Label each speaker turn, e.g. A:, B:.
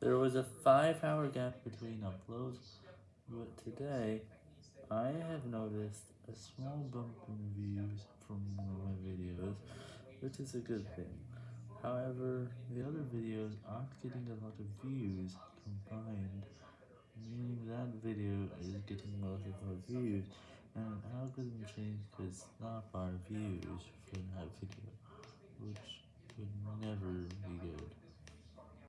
A: There was a 5 hour gap between uploads, but today I have noticed a small bump in views from one of my videos, which is a good thing. However, the other videos aren't getting a lot of views combined, meaning that video is getting a lot of views, and an algorithm change could stop our views